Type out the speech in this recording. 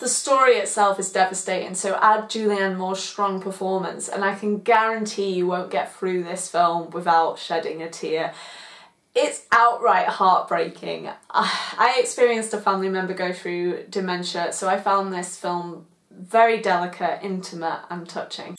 The story itself is devastating, so add Julianne Moore's strong performance, and I can guarantee you won't get through this film without shedding a tear. It's outright heartbreaking. I experienced a family member go through dementia, so I found this film very delicate, intimate, and touching.